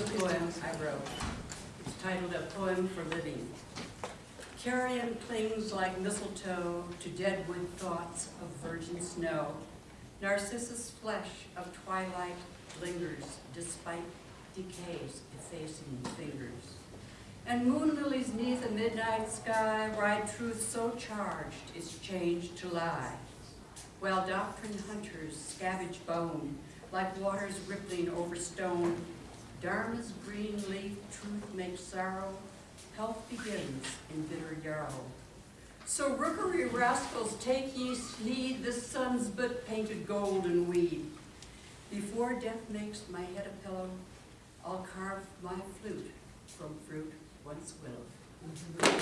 a poem I wrote. It's titled A Poem for Living. Carrion clings like mistletoe to deadwood thoughts of virgin snow. Narcissus flesh of twilight lingers despite decay's effacing fingers. And moon lilies neath a midnight sky ride truth so charged is changed to lie. While doctrine hunters scavenge bone like waters rippling over stone, Dharma's green leaf truth makes sorrow, health begins in bitter yarrow. So rookery rascals, take ye heed, the sun's but painted gold and weed. Before death makes my head a pillow, I'll carve my flute from fruit once willowed.